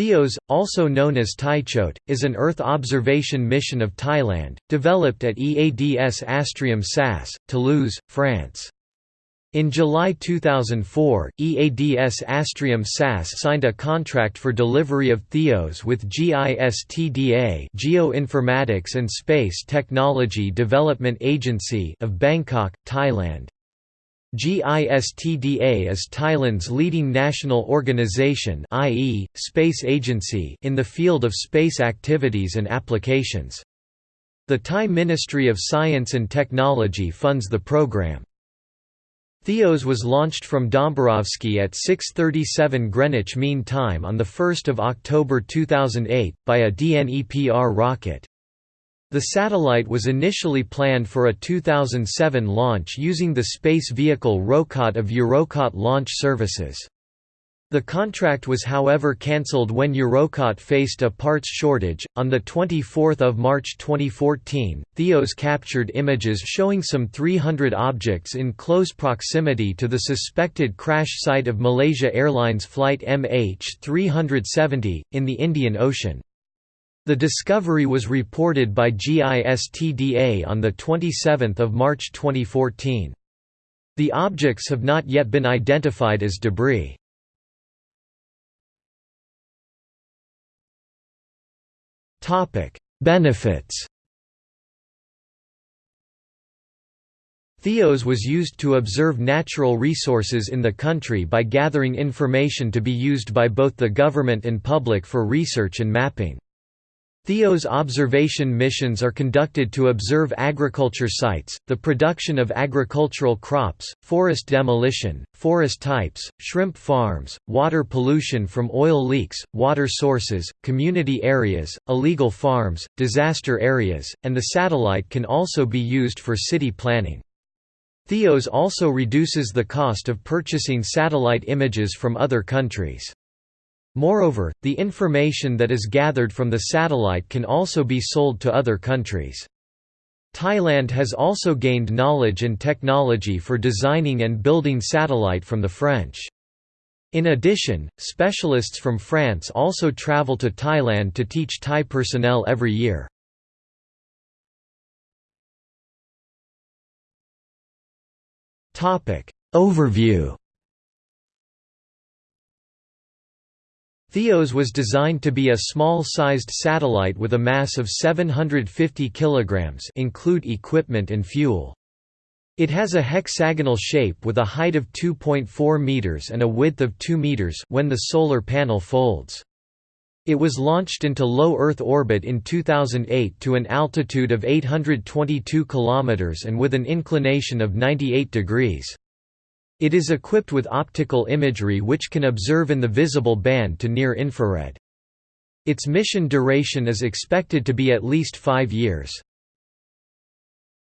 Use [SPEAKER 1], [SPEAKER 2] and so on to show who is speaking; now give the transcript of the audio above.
[SPEAKER 1] THEOS, also known as Thaichote, is an Earth observation mission of Thailand, developed at EADS Astrium SAS, Toulouse, France. In July 2004, EADS Astrium SAS signed a contract for delivery of THEOS with GISTDA Geoinformatics and Space Technology Development Agency of Bangkok, Thailand. GISTDA is Thailand's leading national organization i.e., space agency in the field of space activities and applications. The Thai Ministry of Science and Technology funds the program. Theos was launched from Dombarovsky at 6.37 Greenwich Mean Time on 1 October 2008, by a DNEPR rocket. The satellite was initially planned for a 2007 launch using the space vehicle Rokot of Eurokot Launch Services. The contract was however cancelled when Eurokot faced a parts shortage. On 24 March 2014, Theos captured images showing some 300 objects in close proximity to the suspected crash site of Malaysia Airlines flight MH370, in the Indian Ocean. The discovery was reported by GISTDA on 27 March 2014. The objects have not yet been identified as debris. Benefits Theos was used to observe natural resources in the country by gathering information to be used by both the government and public for research and mapping. Theos observation missions are conducted to observe agriculture sites, the production of agricultural crops, forest demolition, forest types, shrimp farms, water pollution from oil leaks, water sources, community areas, illegal farms, disaster areas, and the satellite can also be used for city planning. Theos also reduces the cost of purchasing satellite images from other countries. Moreover, the information that is gathered from the satellite can also be sold to other countries. Thailand has also gained knowledge and technology for designing and building satellite from the French. In addition, specialists from France also travel to Thailand to teach Thai personnel every year. Overview Theos was designed to be a small-sized satellite with a mass of 750 kg include equipment and fuel. It has a hexagonal shape with a height of 2.4 meters and a width of 2 meters when the solar panel folds. It was launched into low Earth orbit in 2008 to an altitude of 822 km and with an inclination of 98 degrees. It is equipped with optical imagery which can observe in the visible band to near infrared. Its mission duration is expected to be at least five years.